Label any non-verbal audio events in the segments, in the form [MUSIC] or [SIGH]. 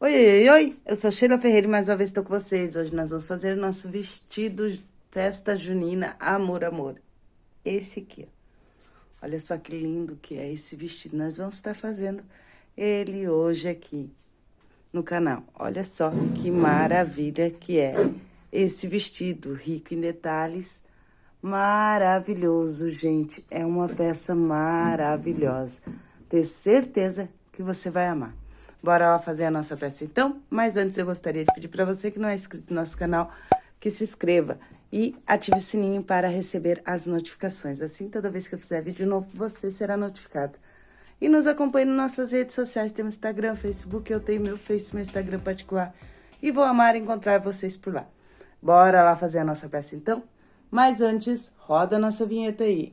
Oi, oi, oi, eu sou Sheila Ferreira e mais uma vez estou com vocês. Hoje nós vamos fazer o nosso vestido festa junina Amor, Amor. Esse aqui, ó. Olha só que lindo que é esse vestido. Nós vamos estar fazendo ele hoje aqui no canal. Olha só que maravilha que é esse vestido, rico em detalhes, maravilhoso, gente. É uma peça maravilhosa. Tenho certeza que você vai amar. Bora lá fazer a nossa peça então? Mas antes eu gostaria de pedir para você que não é inscrito no nosso canal, que se inscreva e ative o sininho para receber as notificações. Assim, toda vez que eu fizer vídeo novo, você será notificado. E nos acompanhe nas nossas redes sociais, temos Instagram, Facebook, eu tenho meu Face, meu Instagram particular. E vou amar encontrar vocês por lá. Bora lá fazer a nossa peça então? Mas antes, roda a nossa vinheta aí.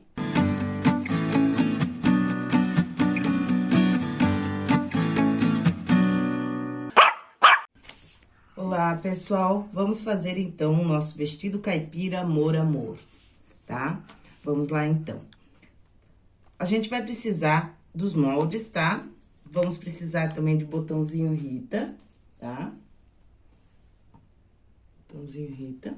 Olá, pessoal. Vamos fazer, então, o nosso vestido caipira Amor Amor, tá? Vamos lá, então. A gente vai precisar dos moldes, tá? Vamos precisar também de botãozinho Rita, tá? Botãozinho Rita.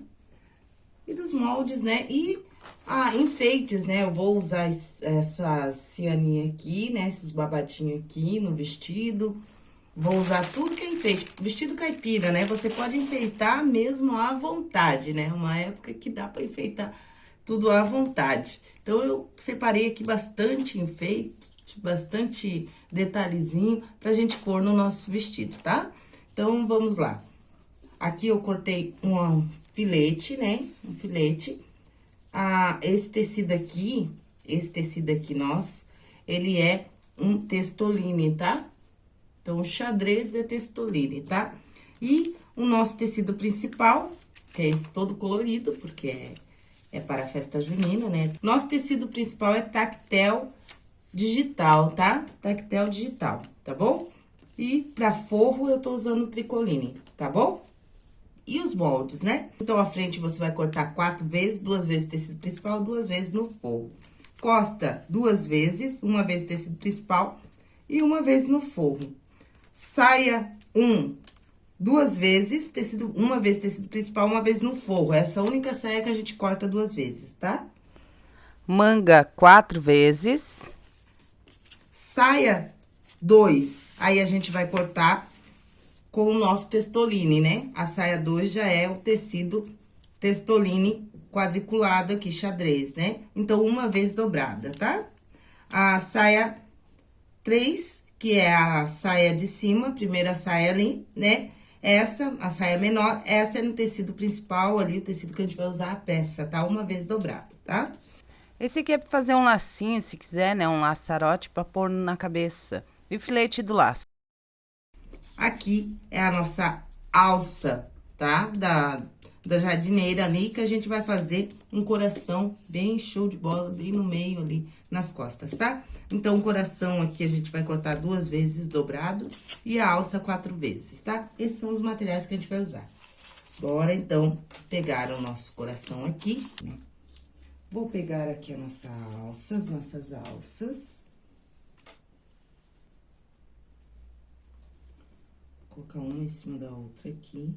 E dos moldes, né? E, ah, enfeites, né? Eu vou usar essa cianinha aqui, né? Esses babadinhos aqui no vestido Vou usar tudo que é enfeite. Vestido caipira, né? Você pode enfeitar mesmo à vontade, né? Uma época que dá pra enfeitar tudo à vontade. Então, eu separei aqui bastante enfeite, bastante detalhezinho pra gente pôr no nosso vestido, tá? Então, vamos lá. Aqui eu cortei um filete, né? Um filete. Ah, esse tecido aqui, esse tecido aqui nosso, ele é um testoline, tá? Então, o xadrez é textoline, tá? E o nosso tecido principal, que é esse todo colorido, porque é, é para a festa junina, né? Nosso tecido principal é tactel digital, tá? Tactel digital, tá bom? E para forro, eu tô usando tricoline, tá bom? E os moldes, né? Então, a frente você vai cortar quatro vezes, duas vezes tecido principal, duas vezes no forro. Costa duas vezes, uma vez tecido principal e uma vez no forro saia um, duas vezes, tecido, uma vez tecido principal, uma vez no forro. Essa única saia que a gente corta duas vezes, tá? Manga quatro vezes. Saia dois, aí a gente vai cortar com o nosso testoline, né? A saia dois já é o tecido testoline quadriculado aqui, xadrez, né? Então, uma vez dobrada, tá? A saia três que é a saia de cima, primeira saia ali, né? Essa, a saia menor, essa é no tecido principal ali, o tecido que a gente vai usar a peça, tá? Uma vez dobrado, tá? Esse aqui é pra fazer um lacinho, se quiser, né? Um laçarote pra pôr na cabeça. E o filete do laço. Aqui é a nossa alça, tá? Da, da jardineira ali, que a gente vai fazer um coração bem show de bola, bem no meio ali, nas costas, tá? Então, o coração aqui a gente vai cortar duas vezes dobrado e a alça quatro vezes, tá? Esses são os materiais que a gente vai usar. Bora, então, pegar o nosso coração aqui? Vou pegar aqui a nossa alça, as nossas alças. colocar uma em cima da outra aqui.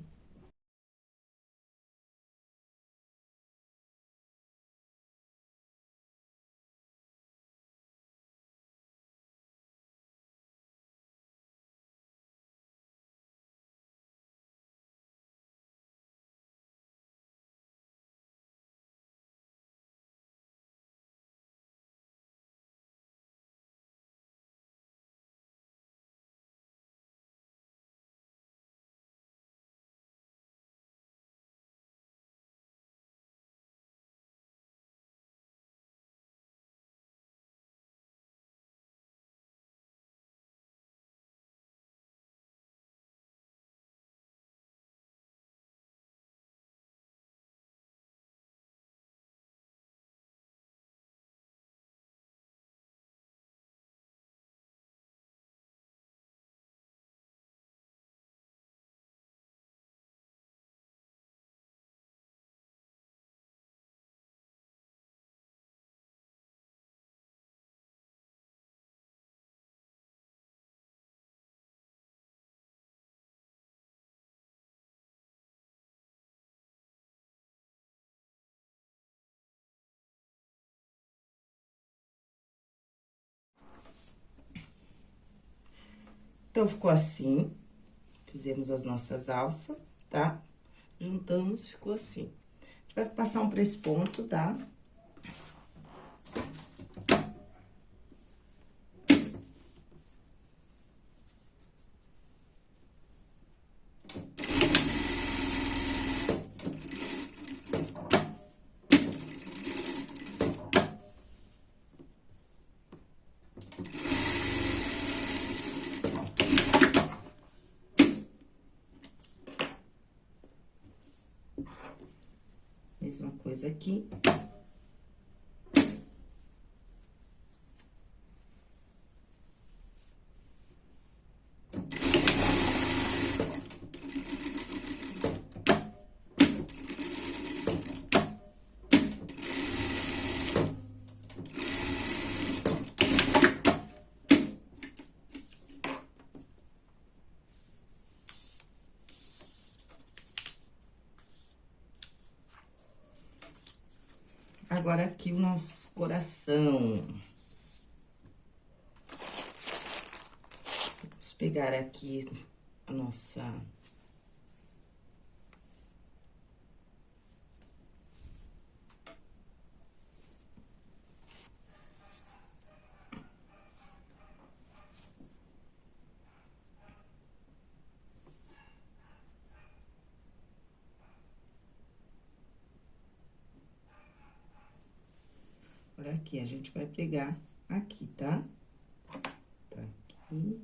Então, ficou assim. Fizemos as nossas alças, tá? Juntamos, ficou assim. A gente vai passar um pra esse ponto, tá? Tá? Mesma coisa aqui. Agora, aqui o nosso coração. Vamos pegar aqui a nossa... Olha aqui, a gente vai pegar aqui, tá? Tá aqui.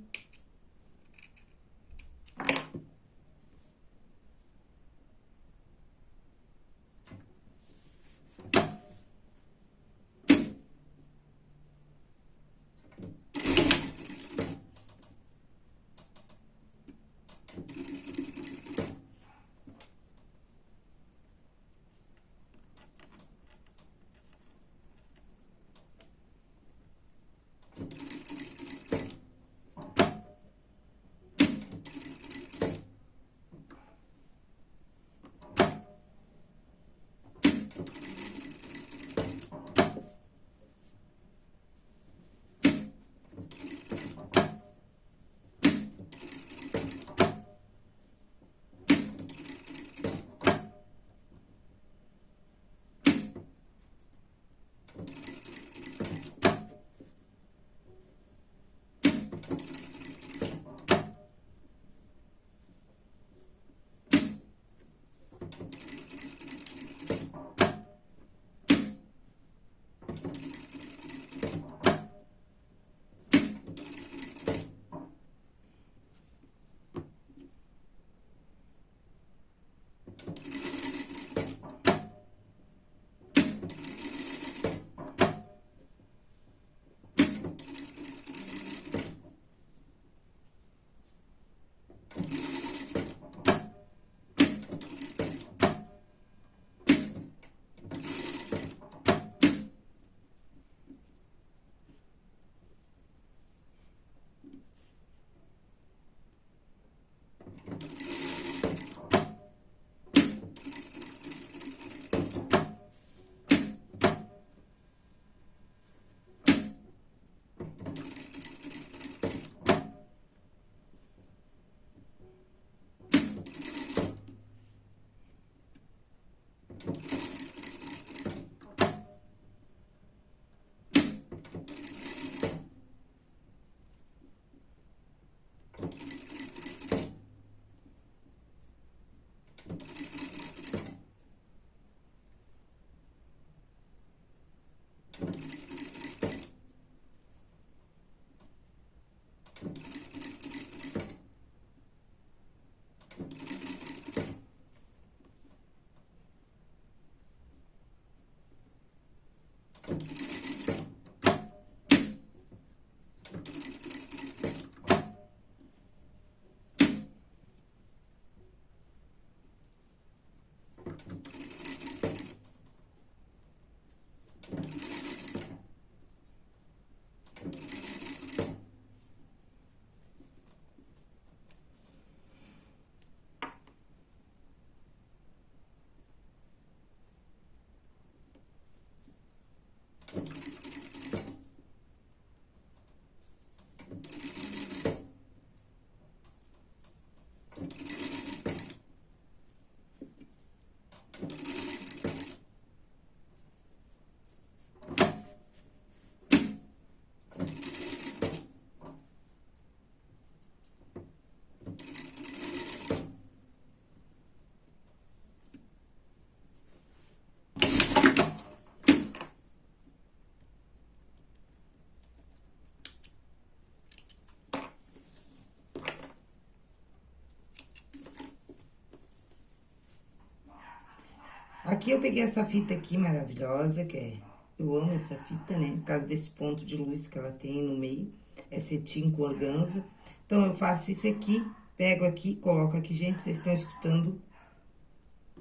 Aqui eu peguei essa fita aqui maravilhosa, que é... Eu amo essa fita, né? Por causa desse ponto de luz que ela tem no meio. É cetim com organza. Então, eu faço isso aqui, pego aqui, coloco aqui. Gente, vocês estão escutando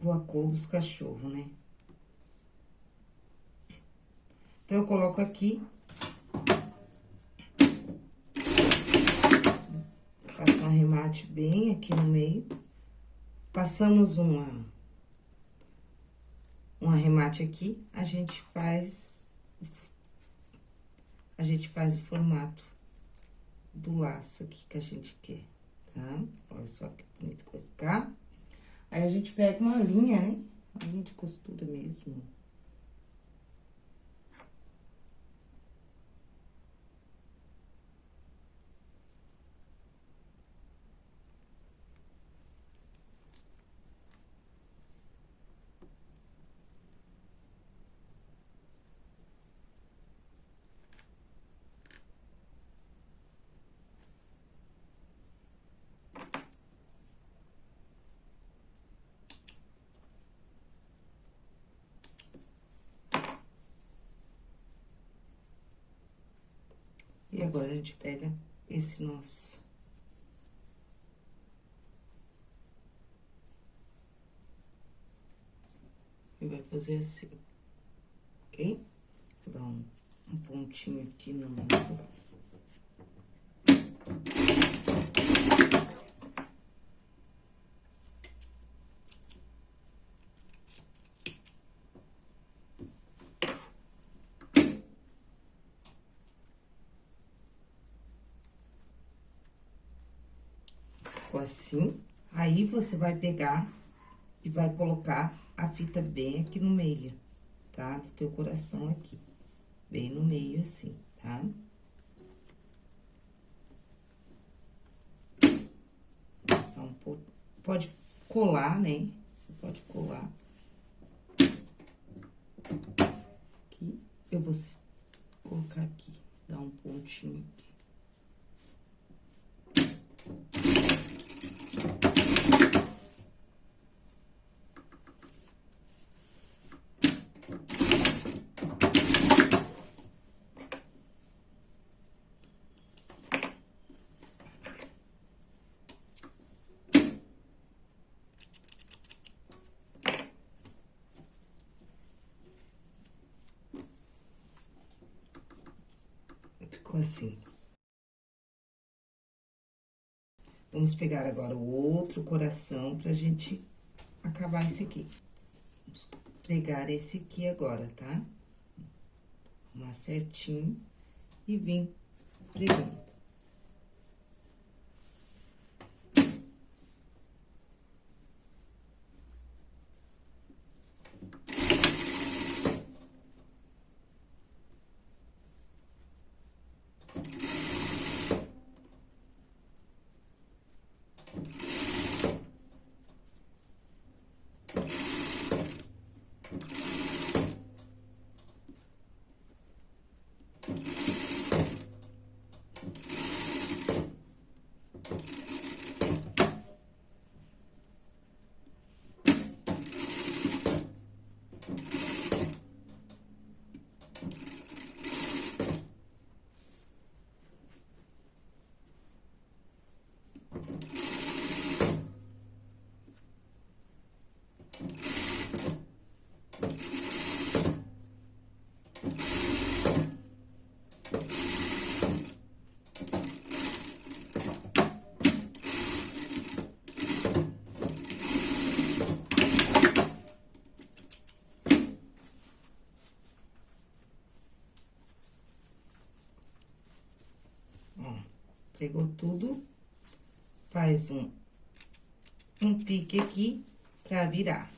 o acor dos cachorros, né? Então, eu coloco aqui. Faço um arremate bem aqui no meio. Passamos uma... Um arremate aqui, a gente faz... A gente faz o formato do laço aqui que a gente quer, tá? Olha só que bonito que vai ficar. Aí, a gente pega uma linha, né? Uma linha de costura mesmo. Agora, a gente pega esse nosso. E vai fazer assim, ok? Vou dar um, um pontinho aqui no nosso... assim. Aí, você vai pegar e vai colocar a fita bem aqui no meio, tá? Do teu coração aqui. Bem no meio, assim, tá? Um pouco. Pode colar, né? Você pode colar. Aqui. Eu vou colocar aqui, dar um pontinho aqui. Assim. Vamos pegar agora o outro coração pra gente acabar esse aqui. Vamos pregar esse aqui agora, tá? Arrumar certinho e vir pregando. Pegou tudo, faz um, um pique aqui pra virar.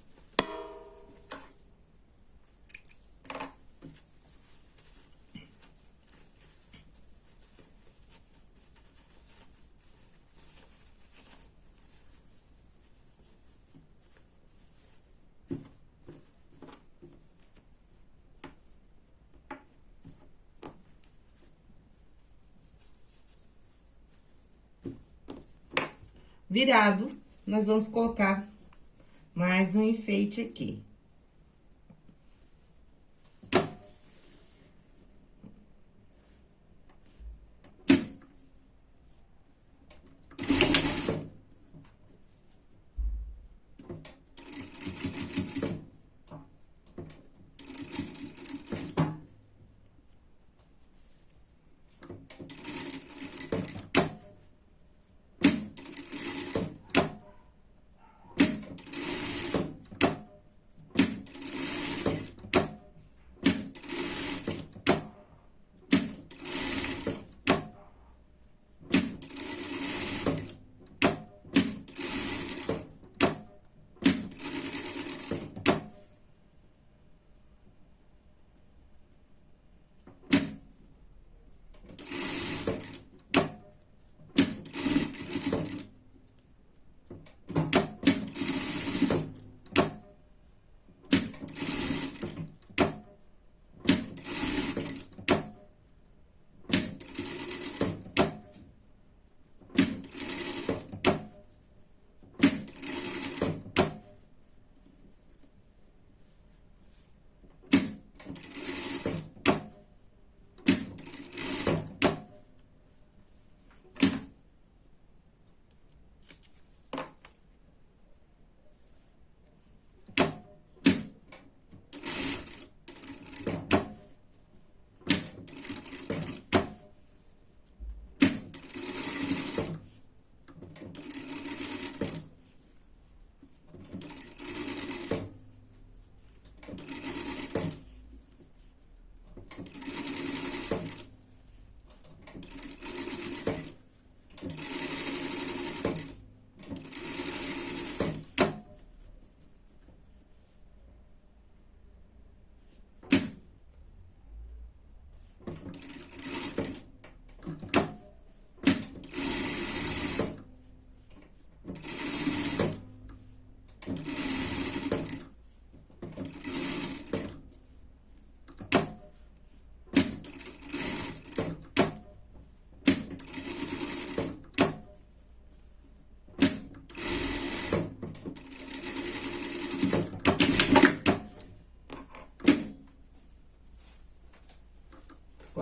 Virado, nós vamos colocar mais um enfeite aqui.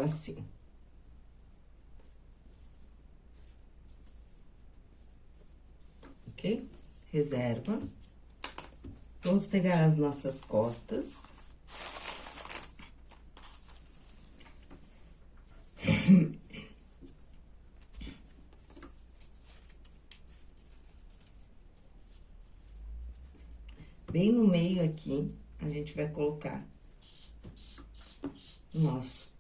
Assim. Ok? Reserva. Vamos pegar as nossas costas. [COUGHS] Bem no meio aqui, a gente vai colocar o nosso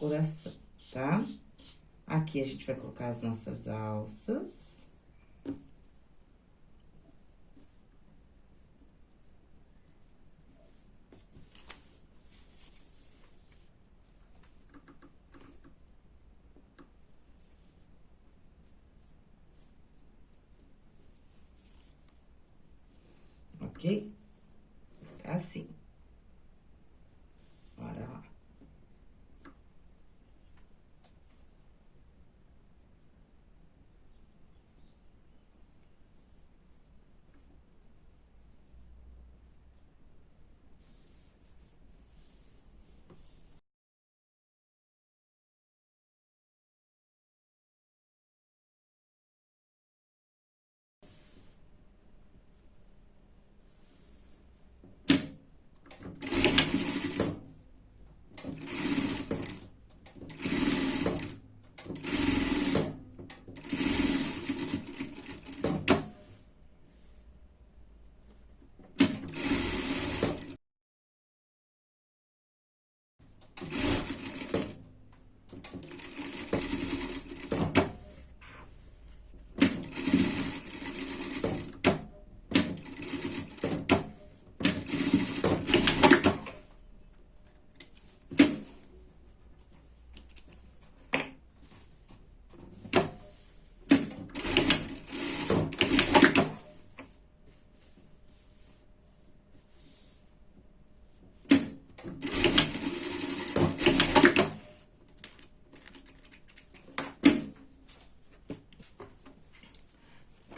coração, tá? Aqui a gente vai colocar as nossas alças. ok? Assim. Bora lá.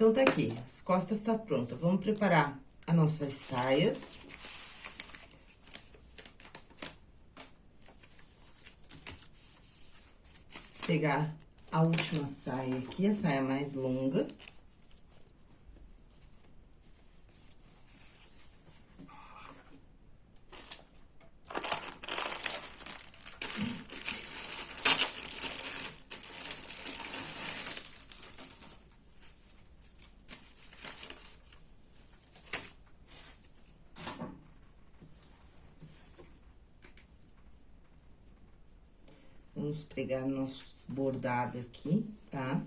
Então, tá aqui, as costas tá pronta. Vamos preparar as nossas saias. Pegar a última saia aqui, a saia mais longa. Pregar nosso bordado aqui, tá? Tá?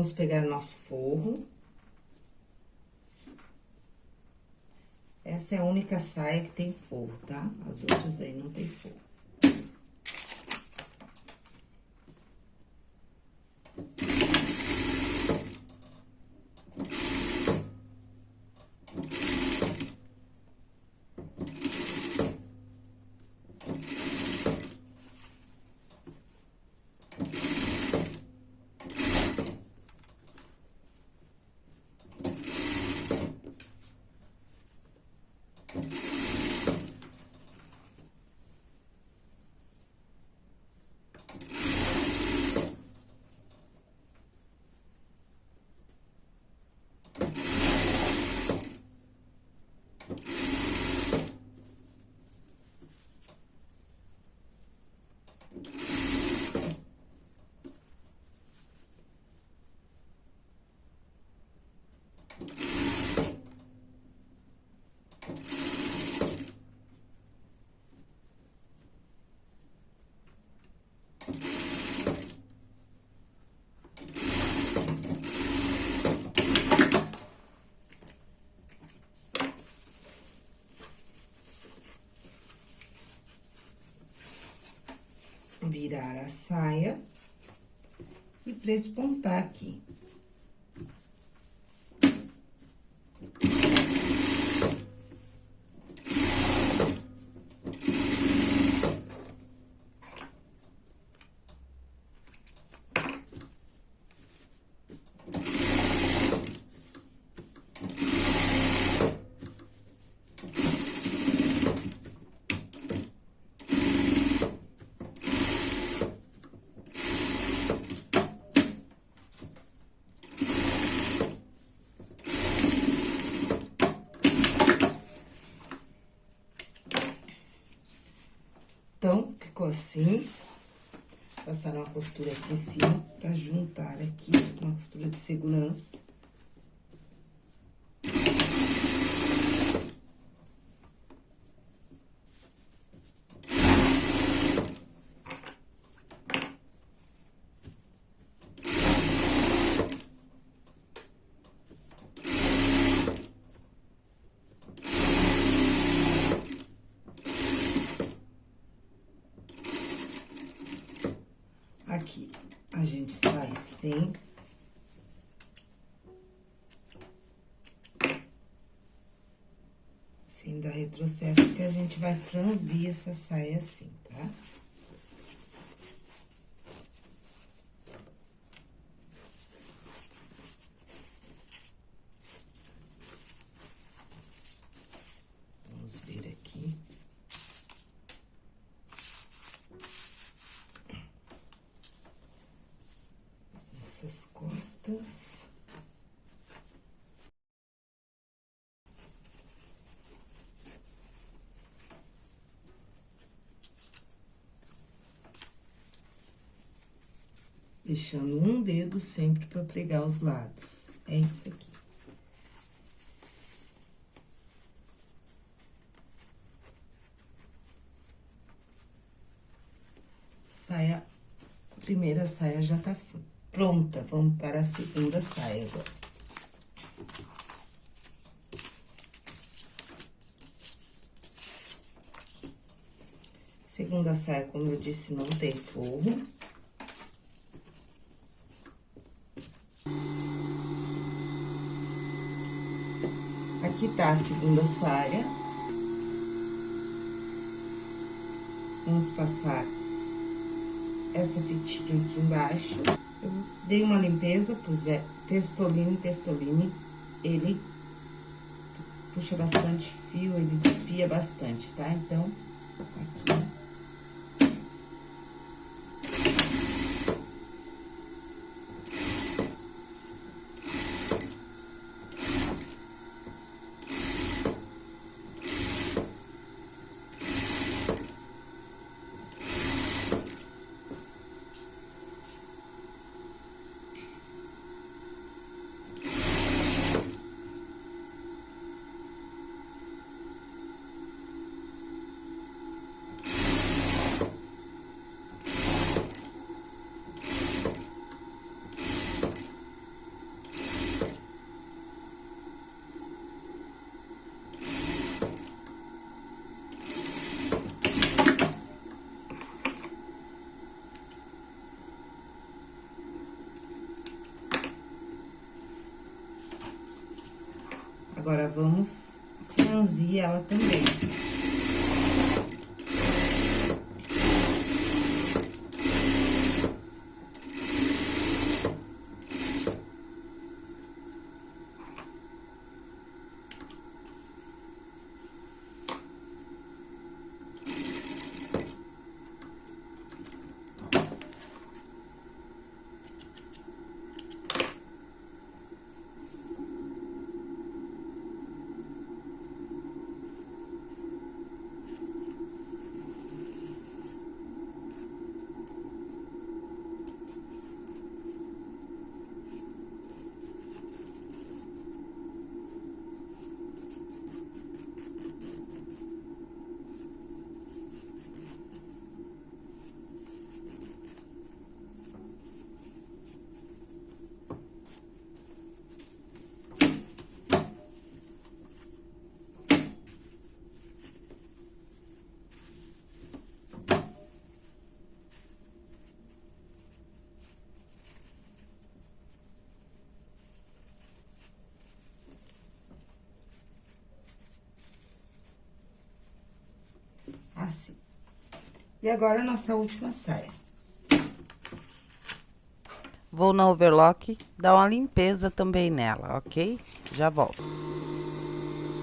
Vamos pegar nosso forro. Essa é a única saia que tem forro, tá? As outras aí não tem forro. Virar a saia e prespontar aqui. Então, ficou assim. Passar uma costura aqui em cima pra juntar aqui, uma costura de segurança. Aqui, a gente sai sem... Sem dar retrocesso, porque a gente vai franzir essa saia assim, tá? Vamos ver aqui. Essas costas. Deixando um dedo sempre para pregar os lados. É isso aqui. Saia, a primeira saia já tá pronta. Vamos para a segunda saia agora. Segunda saia, como eu disse, não tem forro. Aqui tá a segunda saia. Vamos passar essa fitinha aqui embaixo. Eu dei uma limpeza, pus é, testoline, testoline. Ele puxa bastante fio, ele desfia bastante, tá? Então, aqui. Agora, vamos franzir ela também. E agora, a nossa última saia. Vou na overlock dar uma limpeza também nela, ok? Já volto.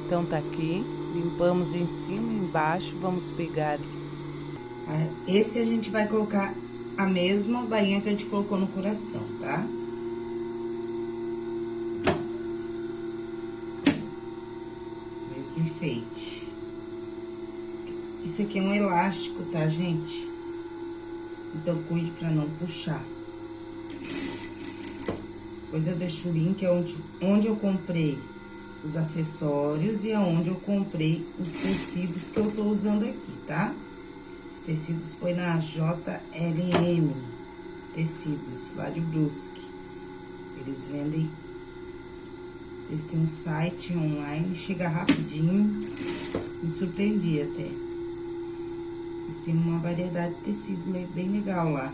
Então, tá aqui. Limpamos em cima e embaixo. Vamos pegar... Esse a gente vai colocar a mesma bainha que a gente colocou no coração, tá? Mesmo enfeite. Isso aqui é um elástico, tá, gente? Então, cuide pra não puxar. Depois eu deixo o link onde, onde eu comprei os acessórios e aonde eu comprei os tecidos que eu tô usando aqui, tá? Os tecidos foi na JLM Tecidos, lá de Brusque. Eles vendem... Eles têm um site online, chega rapidinho. Me surpreendi até. Eles têm uma variedade de tecido bem legal lá.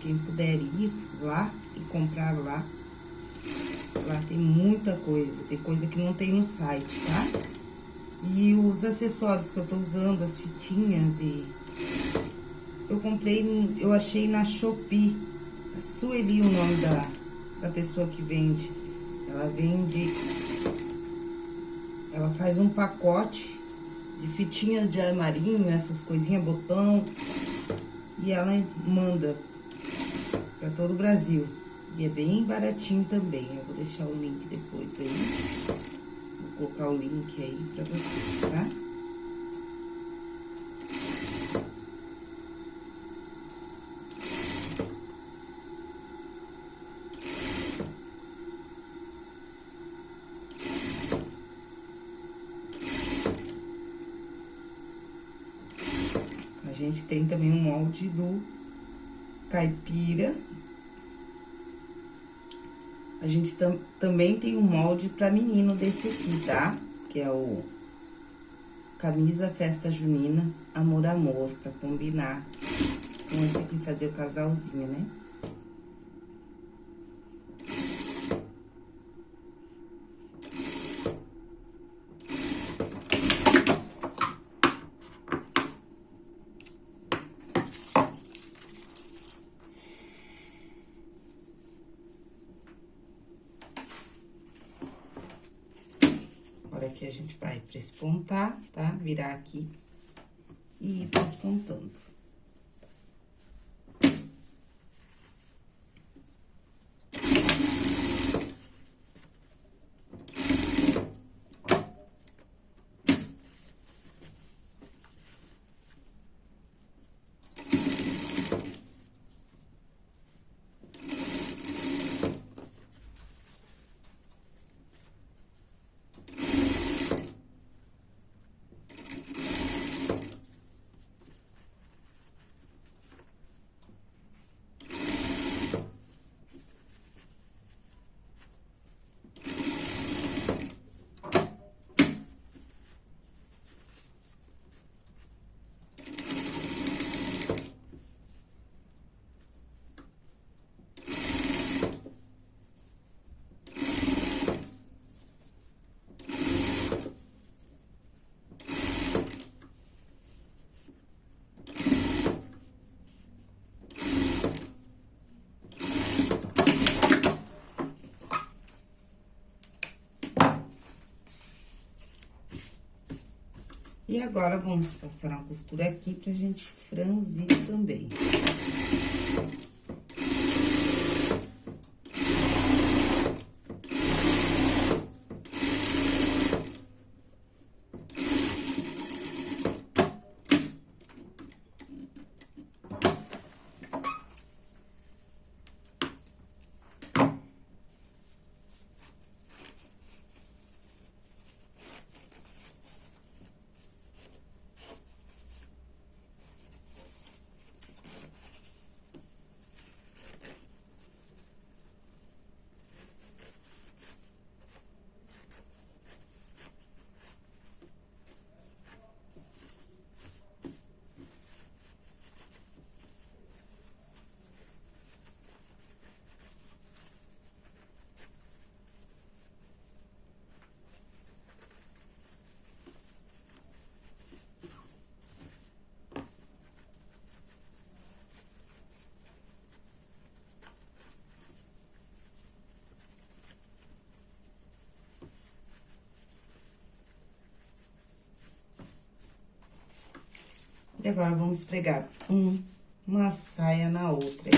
Quem puder ir lá e comprar lá, Lá tem muita coisa, tem coisa que não tem no site, tá? E os acessórios que eu tô usando, as fitinhas e... Eu comprei, eu achei na Shopee, Sueli o nome da, da pessoa que vende. Ela vende... Ela faz um pacote de fitinhas de armarinho, essas coisinhas, botão. E ela manda pra todo o Brasil. E é bem baratinho também. Eu vou deixar o link depois aí. Vou colocar o link aí pra vocês, tá? A gente tem também um molde do caipira, a gente tam, também tem um molde pra menino desse aqui, tá? Que é o camisa festa junina, amor, amor, pra combinar com esse aqui, fazer o casalzinho, né? aqui a gente vai prespontar, tá? Virar aqui e ir prespontando. E agora, vamos passar uma costura aqui pra gente franzir também. E agora, vamos pregar um, uma saia na outra.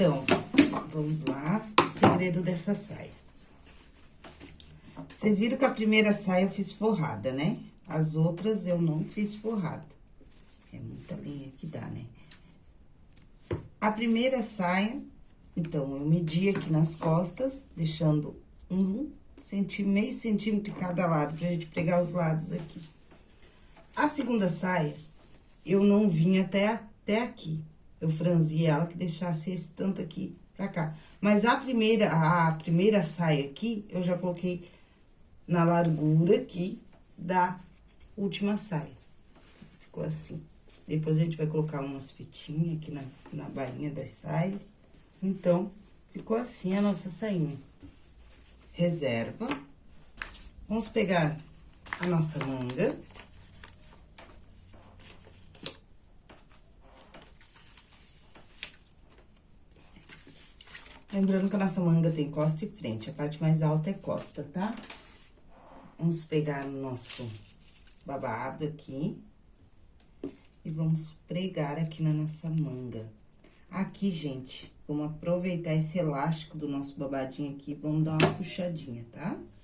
Então, vamos lá, o segredo dessa saia. Vocês viram que a primeira saia eu fiz forrada, né? As outras eu não fiz forrada. É muita linha que dá, né? A primeira saia, então, eu medi aqui nas costas, deixando um centímetro, meio centímetro de cada lado, pra gente pregar os lados aqui. A segunda saia, eu não vim até, até aqui. Eu franzi ela que deixasse esse tanto aqui pra cá. Mas a primeira, a primeira saia aqui, eu já coloquei na largura aqui da última saia. Ficou assim. Depois a gente vai colocar umas fitinhas aqui na, na bainha das saias. Então, ficou assim a nossa sainha. Reserva. Vamos pegar a nossa manga. Lembrando que a nossa manga tem costa e frente, a parte mais alta é costa, tá? Vamos pegar o nosso babado aqui e vamos pregar aqui na nossa manga. Aqui, gente, vamos aproveitar esse elástico do nosso babadinho aqui, vamos dar uma puxadinha, tá? Tá?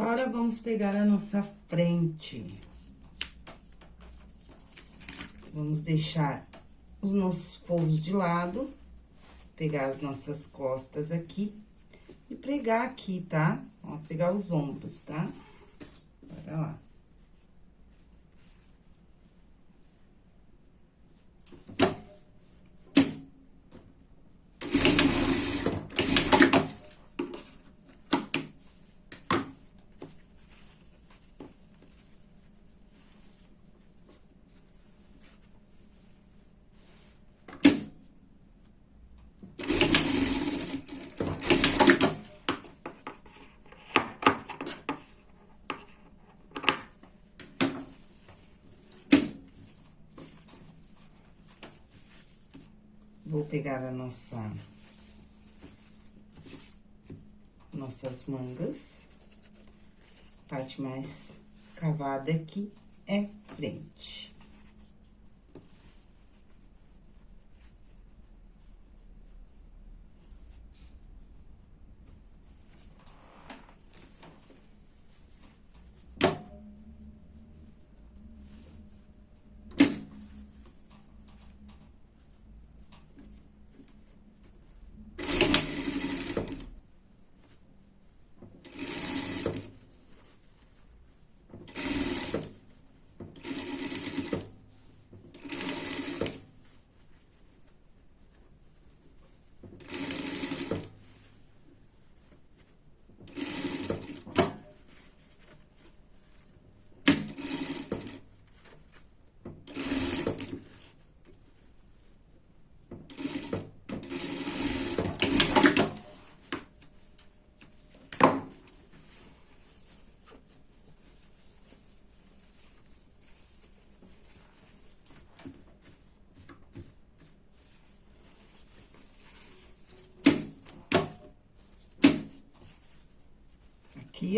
Agora, vamos pegar a nossa frente. Vamos deixar os nossos forros de lado, pegar as nossas costas aqui e pregar aqui, tá? Ó, pegar os ombros, tá? Bora lá. Vou pegar a nossa... Nossas mangas. Parte mais cavada aqui é frente.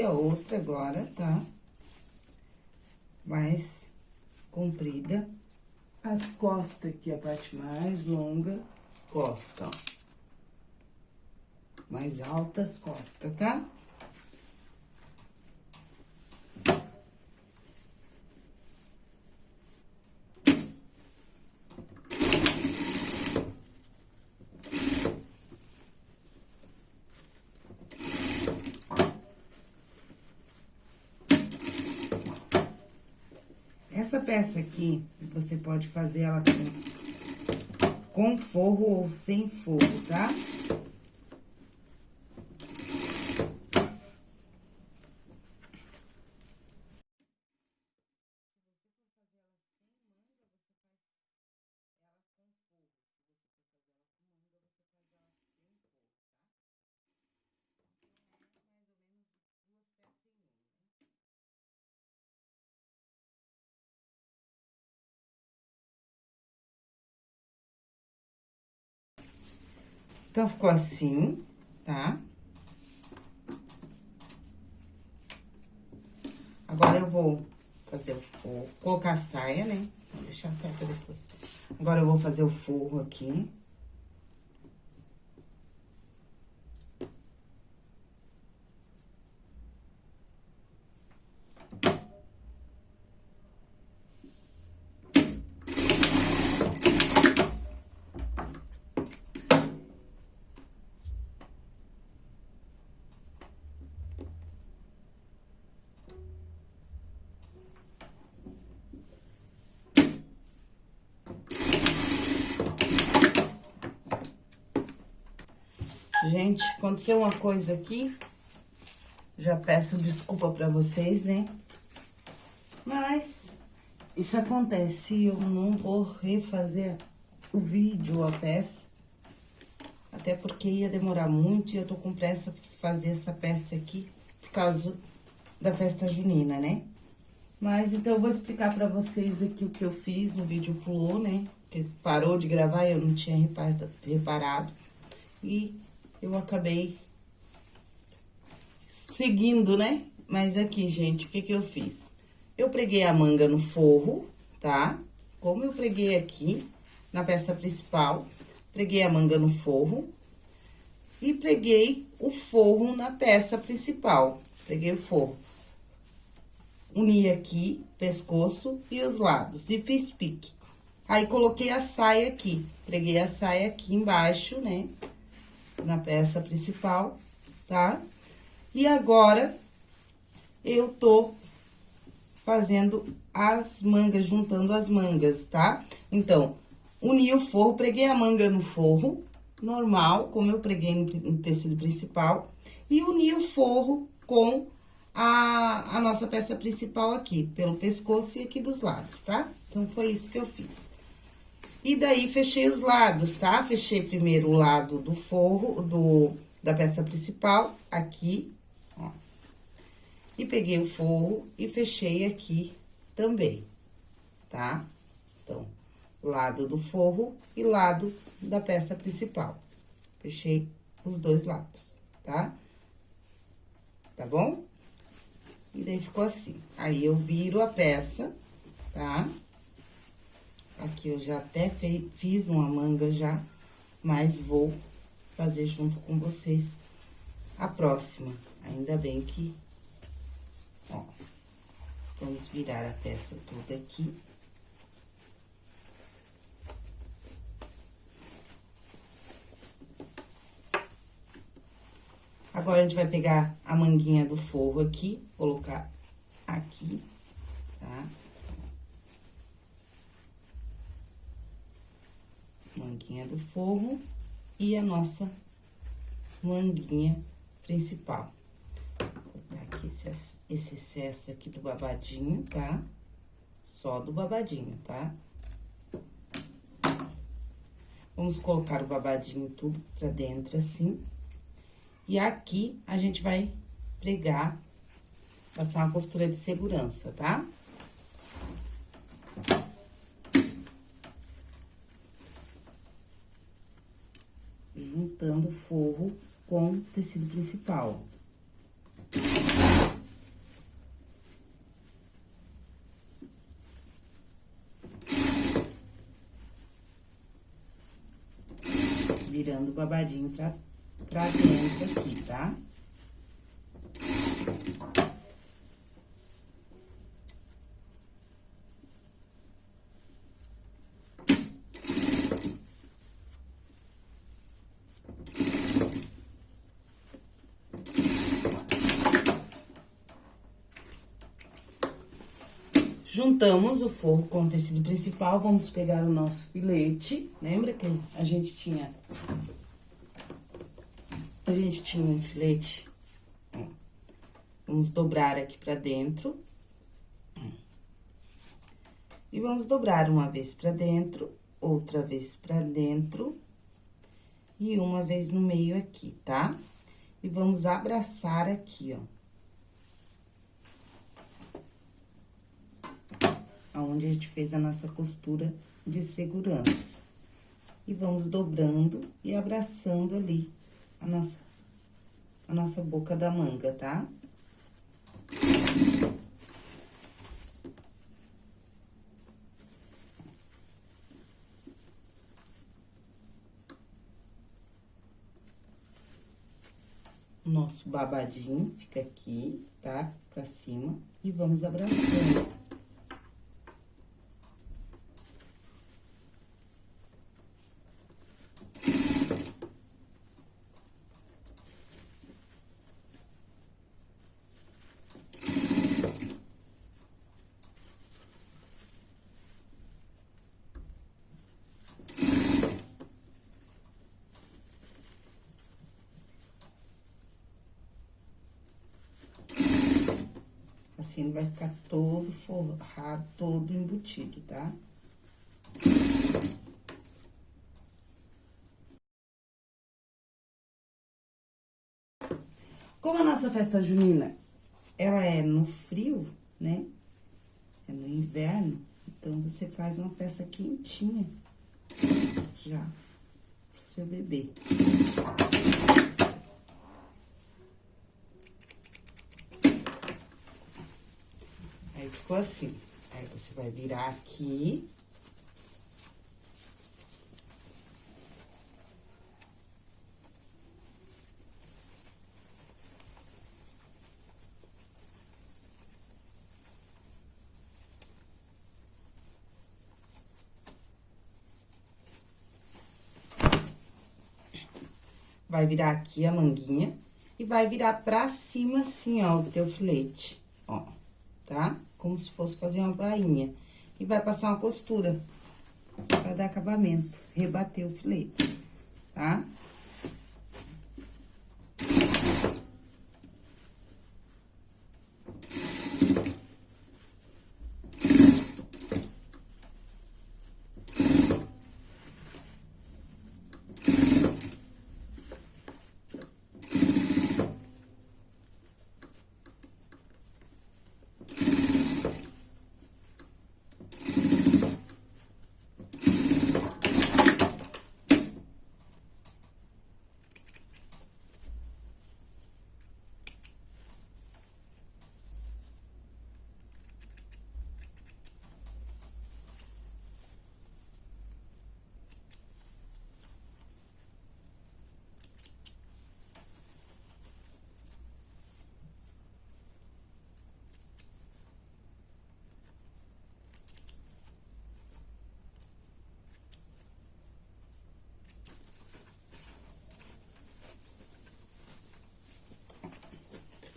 A outra agora, tá? Mais comprida. As costas aqui, a parte mais longa, costa, ó. Mais altas costas, tá? Essa peça aqui, você pode fazer ela com, com forro ou sem forro, tá? Então, ficou assim, tá? Agora, eu vou fazer o forro, colocar a saia, né? Vou deixar a saia pra depois. Agora, eu vou fazer o forro aqui. Gente, aconteceu uma coisa aqui. Já peço desculpa pra vocês, né? Mas isso acontece. Eu não vou refazer o vídeo, a peça. Até porque ia demorar muito e eu tô com pressa pra fazer essa peça aqui por causa da festa junina, né? Mas então eu vou explicar pra vocês aqui o que eu fiz. O vídeo pulou, né? Porque parou de gravar eu não tinha reparado. E eu acabei seguindo, né? Mas aqui, gente, o que que eu fiz? Eu preguei a manga no forro, tá? Como eu preguei aqui, na peça principal, preguei a manga no forro e preguei o forro na peça principal. Peguei o forro. Uni aqui, pescoço e os lados, e fiz pique. Aí, coloquei a saia aqui. Preguei a saia aqui embaixo, né? Na peça principal, tá? E agora, eu tô fazendo as mangas, juntando as mangas, tá? Então, uni o forro, preguei a manga no forro, normal, como eu preguei no tecido principal, e uni o forro com a, a nossa peça principal aqui, pelo pescoço e aqui dos lados, tá? Então, foi isso que eu fiz. E daí, fechei os lados, tá? Fechei primeiro o lado do forro, do, da peça principal, aqui, ó. E peguei o forro e fechei aqui também, tá? Então, lado do forro e lado da peça principal. Fechei os dois lados, tá? Tá bom? E daí, ficou assim. Aí, eu viro a peça, tá? Aqui, eu já até fei, fiz uma manga já, mas vou fazer junto com vocês a próxima. Ainda bem que, ó, vamos virar a peça toda aqui. Agora, a gente vai pegar a manguinha do forro aqui, colocar aqui, tá? Manguinha do forro e a nossa manguinha principal. Vou botar aqui esse, esse excesso aqui do babadinho, tá? Só do babadinho, tá? Vamos colocar o babadinho tudo pra dentro, assim. E aqui, a gente vai pregar, passar uma costura de segurança, tá? Juntando o forro com tecido principal. Virando o babadinho pra pra dentro aqui, tá? Juntamos o forro com o tecido principal, vamos pegar o nosso filete. Lembra que a gente tinha a gente tinha um filete. Vamos dobrar aqui pra dentro. E vamos dobrar uma vez pra dentro, outra vez pra dentro. E uma vez no meio aqui, tá? E vamos abraçar aqui, ó. Aonde a gente fez a nossa costura de segurança. E vamos dobrando e abraçando ali a nossa, a nossa boca da manga, tá? Nosso babadinho fica aqui, tá? Pra cima, e vamos abraçando. Assim, ele vai ficar todo forrado, todo embutido, tá? Como a nossa festa junina, ela é no frio, né? É no inverno, então você faz uma peça quentinha já pro seu bebê. ficou assim. Aí, você vai virar aqui. Vai virar aqui a manguinha e vai virar pra cima assim, ó, o teu filete, ó, tá? Tá? Como se fosse fazer uma bainha. E vai passar uma costura, só pra dar acabamento, rebater o filete, tá?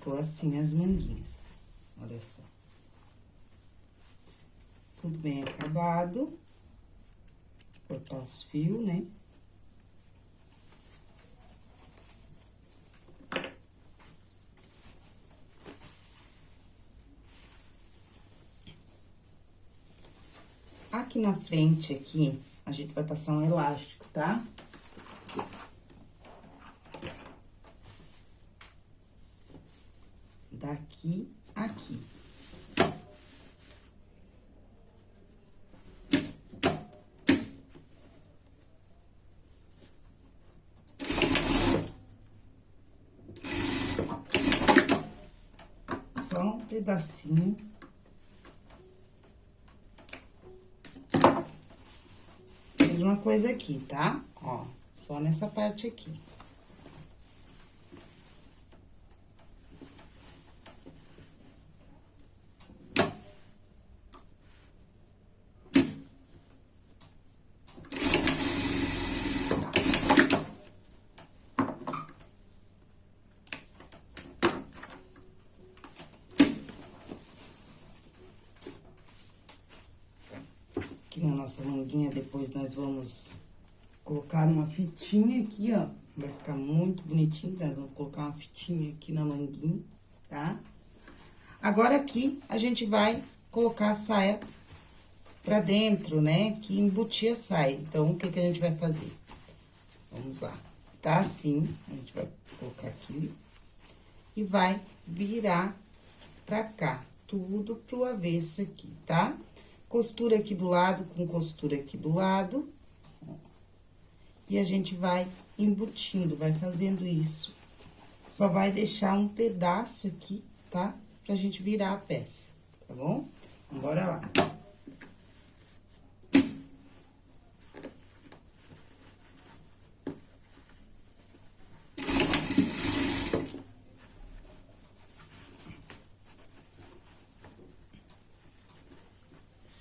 Ficou assim as manguinhas. Olha só. Tudo bem acabado. Cortar os fios, né? Aqui na frente, aqui, a gente vai passar um elástico, tá? daqui aqui. Só um pedacinho. Mesma coisa aqui, tá? Ó, só nessa parte aqui. Nossa manguinha, depois nós vamos colocar uma fitinha aqui, ó. Vai ficar muito bonitinho, nós vamos colocar uma fitinha aqui na manguinha, tá? Agora, aqui, a gente vai colocar a saia pra dentro, né? Que embutir a saia. Então, o que que a gente vai fazer? Vamos lá. Tá assim, a gente vai colocar aqui e vai virar pra cá, tudo pro avesso aqui, tá? Costura aqui do lado com costura aqui do lado. E a gente vai embutindo, vai fazendo isso. Só vai deixar um pedaço aqui, tá? Pra gente virar a peça, tá bom? Bora lá.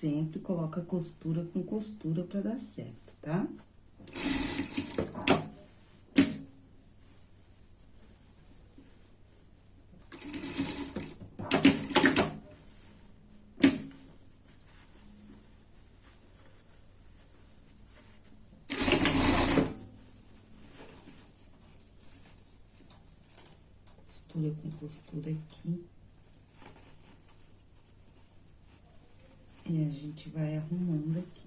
Sempre coloca costura com costura pra dar certo, tá? Costura com costura aqui. E a gente vai arrumando aqui.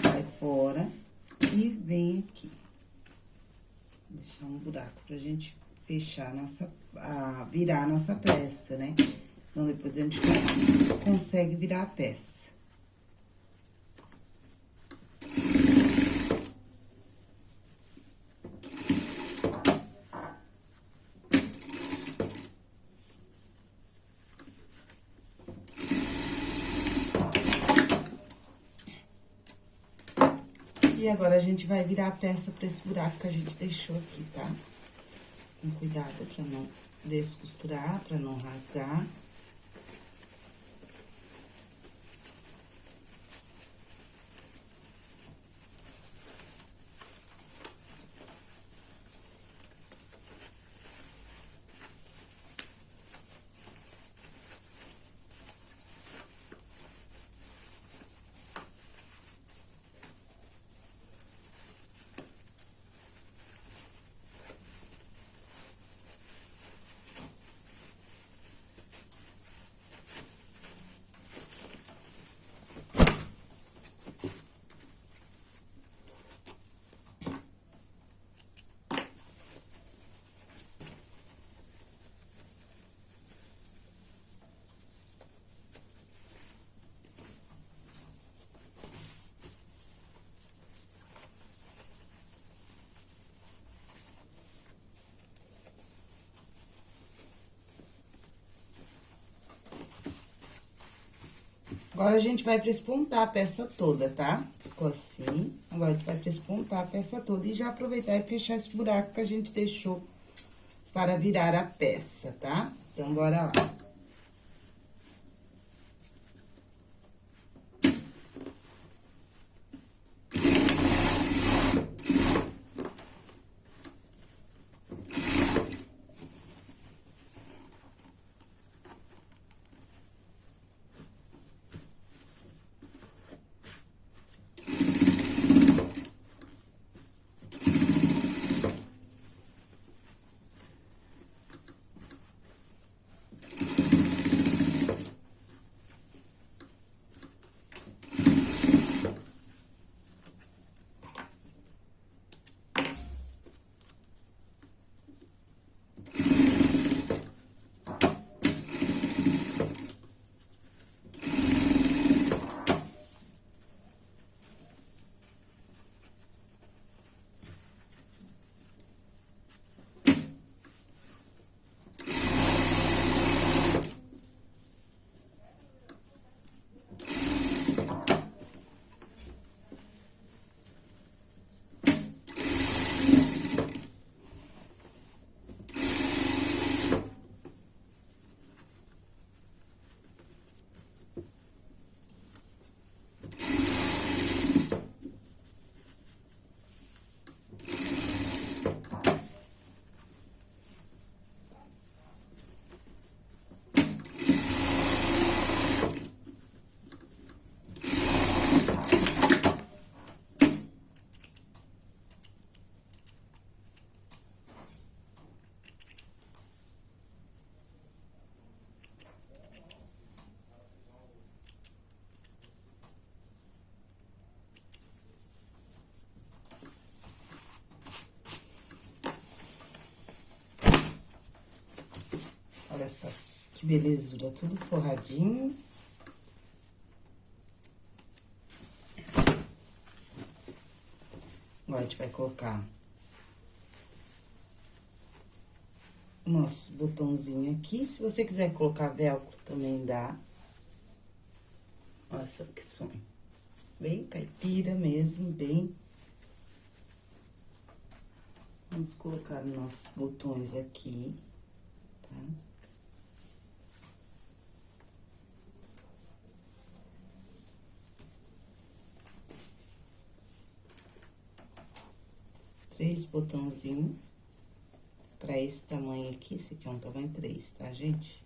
Sai fora e vem aqui. Deixar um buraco pra gente fechar a nossa, a, virar a nossa peça, né? Então, depois a gente consegue virar a peça. E agora, a gente vai virar a peça pra esse buraco que a gente deixou aqui, tá? Com cuidado pra não descosturar, pra não rasgar. Agora, a gente vai prespontar a peça toda, tá? Ficou assim. Agora, a gente vai prespontar a peça toda e já aproveitar e fechar esse buraco que a gente deixou para virar a peça, tá? Então, bora lá. Olha só que belezura, tudo forradinho. Agora, a gente vai colocar nosso botãozinho aqui. Se você quiser colocar velcro, também dá. Olha só que sonho. Bem caipira mesmo, bem... Vamos colocar nossos botões aqui, tá? Três botãozinhos pra esse tamanho aqui. Esse aqui é um tamanho três, tá, gente?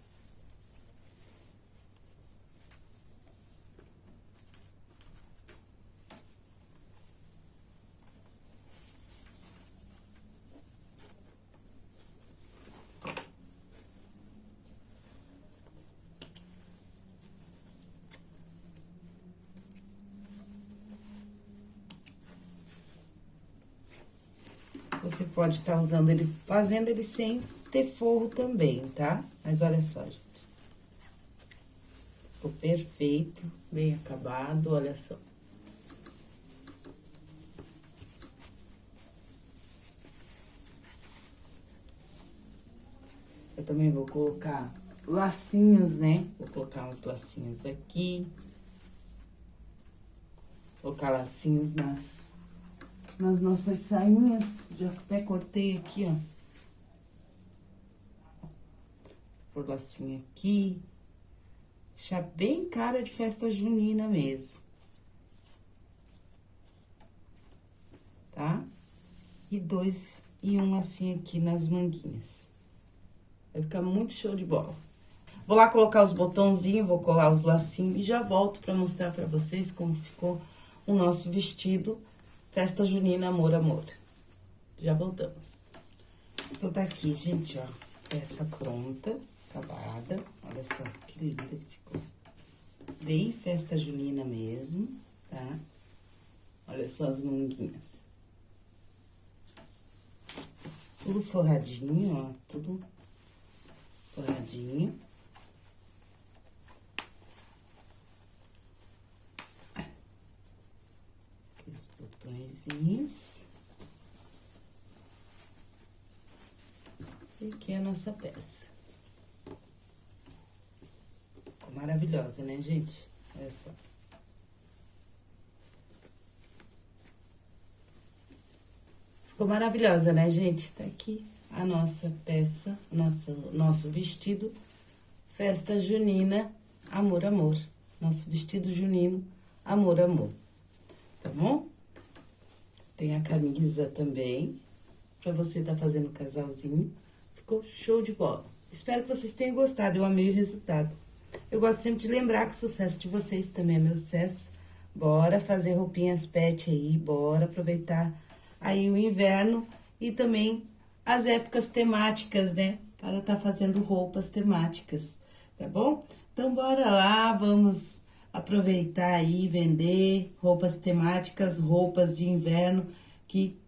Você pode estar tá usando ele, fazendo ele sem ter forro também, tá? Mas olha só, gente. Ficou perfeito, bem acabado, olha só. Eu também vou colocar lacinhos, né? Vou colocar uns lacinhos aqui. Colocar lacinhos nas nas nossas sainhas. Já até cortei aqui, ó. Por lacinho aqui. Deixar bem cara de festa junina mesmo. Tá? E dois e um assim aqui nas manguinhas. Vai ficar muito show de bola. Vou lá colocar os botãozinhos, vou colar os lacinhos e já volto pra mostrar pra vocês como ficou o nosso vestido Festa Junina Amor Amor. Já voltamos. Então, tá aqui, gente, ó, peça pronta, acabada. Olha só que linda que ficou. Bem festa junina mesmo, tá? Olha só as manguinhas. Tudo forradinho, ó, tudo forradinho. Botõezinhos. E aqui é a nossa peça. Ficou maravilhosa, né, gente? Olha só. Ficou maravilhosa, né, gente? Tá aqui a nossa peça, nosso, nosso vestido, festa junina, amor, amor. Nosso vestido junino, amor, amor. Tá bom? Tem a camisa também, pra você tá fazendo casalzinho. Ficou show de bola. Espero que vocês tenham gostado, eu amei o resultado. Eu gosto sempre de lembrar que o sucesso de vocês também é meu sucesso. Bora fazer roupinhas pet aí, bora aproveitar aí o inverno e também as épocas temáticas, né? Para estar tá fazendo roupas temáticas, tá bom? Então, bora lá, vamos aproveitar aí, vender roupas temáticas, roupas de inverno, que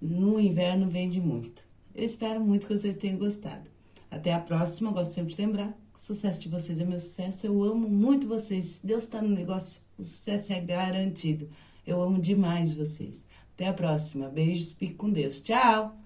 no inverno vende muito. Eu espero muito que vocês tenham gostado. Até a próxima, gosto sempre de lembrar o sucesso de vocês é meu sucesso. Eu amo muito vocês. Deus está no negócio, o sucesso é garantido. Eu amo demais vocês. Até a próxima. Beijos, fique com Deus. Tchau!